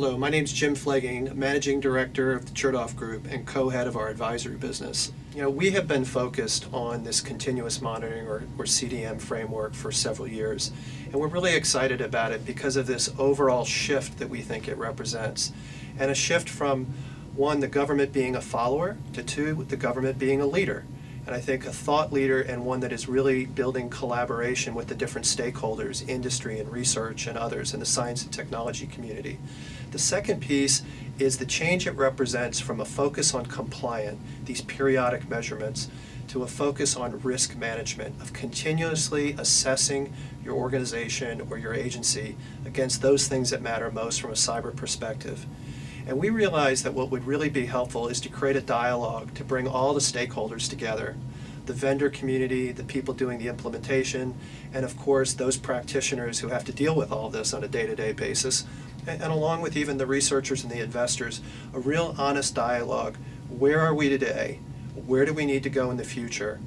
Hello, my name is Jim Pflaging, Managing Director of the Chertoff Group and co-head of our advisory business. You know, we have been focused on this continuous monitoring or, or CDM framework for several years, and we're really excited about it because of this overall shift that we think it represents, and a shift from one, the government being a follower, to two, the government being a leader and I think a thought leader and one that is really building collaboration with the different stakeholders, industry and research and others in the science and technology community. The second piece is the change it represents from a focus on compliant, these periodic measurements, to a focus on risk management, of continuously assessing your organization or your agency against those things that matter most from a cyber perspective. And we realized that what would really be helpful is to create a dialogue to bring all the stakeholders together. The vendor community, the people doing the implementation, and of course those practitioners who have to deal with all this on a day-to-day -day basis, and, and along with even the researchers and the investors, a real honest dialogue. Where are we today? Where do we need to go in the future?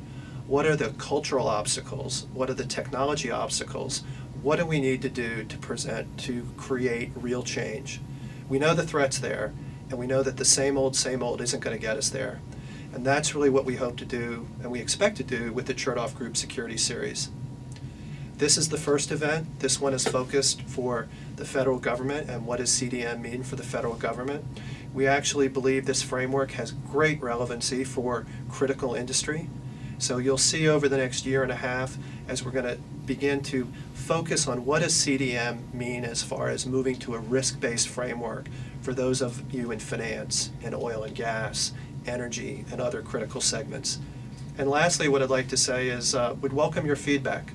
What are the cultural obstacles? What are the technology obstacles? What do we need to do to present, to create real change? We know the threat's there, and we know that the same old, same old isn't going to get us there. And that's really what we hope to do, and we expect to do, with the Chertoff Group Security Series. This is the first event. This one is focused for the federal government and what does CDM mean for the federal government. We actually believe this framework has great relevancy for critical industry. So you'll see over the next year and a half as we're going to begin to focus on what does CDM mean as far as moving to a risk-based framework for those of you in finance and oil and gas, energy, and other critical segments. And lastly, what I'd like to say is uh, would welcome your feedback.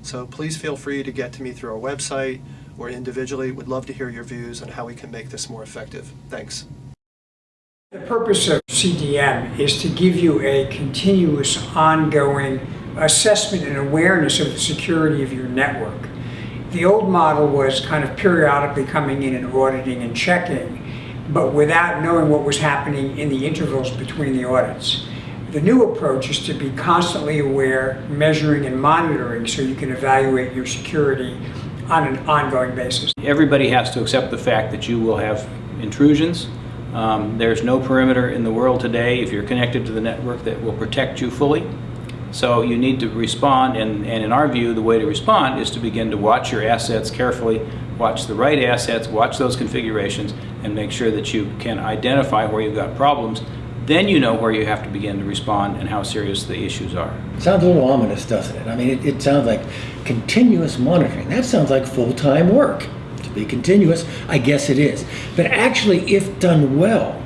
So please feel free to get to me through our website or individually. We'd love to hear your views on how we can make this more effective. Thanks. The purpose of CDM is to give you a continuous, ongoing assessment and awareness of the security of your network. The old model was kind of periodically coming in and auditing and checking, but without knowing what was happening in the intervals between the audits. The new approach is to be constantly aware, measuring and monitoring so you can evaluate your security on an ongoing basis. Everybody has to accept the fact that you will have intrusions. Um, there's no perimeter in the world today if you're connected to the network that will protect you fully. So you need to respond, and, and in our view, the way to respond is to begin to watch your assets carefully, watch the right assets, watch those configurations, and make sure that you can identify where you've got problems. Then you know where you have to begin to respond and how serious the issues are. Sounds a little ominous, doesn't it? I mean, it, it sounds like continuous monitoring. That sounds like full-time work. To be continuous, I guess it is. But actually, if done well,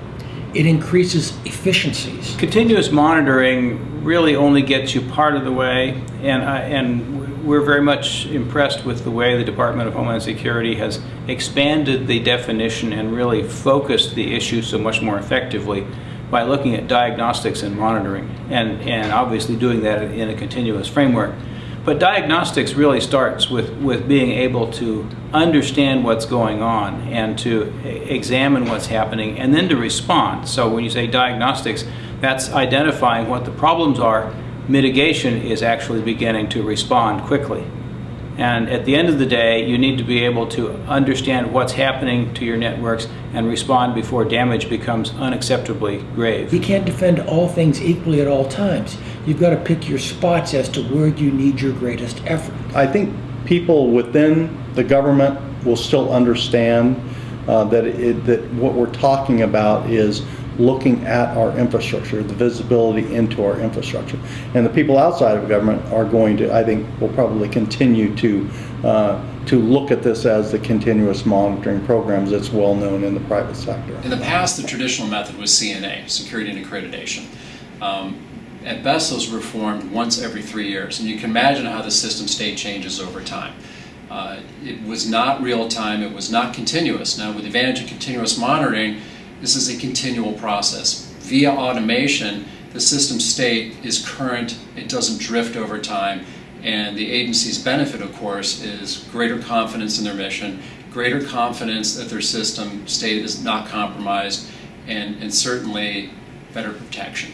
it increases efficiencies. Continuous monitoring really only gets you part of the way, and, and we're very much impressed with the way the Department of Homeland Security has expanded the definition and really focused the issue so much more effectively by looking at diagnostics and monitoring, and, and obviously doing that in a continuous framework. But diagnostics really starts with, with being able to understand what's going on and to examine what's happening and then to respond. So when you say diagnostics, that's identifying what the problems are. Mitigation is actually beginning to respond quickly. And at the end of the day, you need to be able to understand what's happening to your networks and respond before damage becomes unacceptably grave. You can't defend all things equally at all times. You've got to pick your spots as to where you need your greatest effort. I think people within the government will still understand uh, that, it, that what we're talking about is looking at our infrastructure, the visibility into our infrastructure. And the people outside of government are going to, I think, will probably continue to uh, to look at this as the continuous monitoring programs that's well known in the private sector. In the past, the traditional method was C&A, Security and Accreditation. Um, at best, those were performed once every three years, and you can imagine how the system state changes over time. Uh, it was not real time, it was not continuous. Now, with the advantage of continuous monitoring, this is a continual process. Via automation, the system state is current, it doesn't drift over time, and the agency's benefit, of course, is greater confidence in their mission, greater confidence that their system state is not compromised, and, and certainly better protection.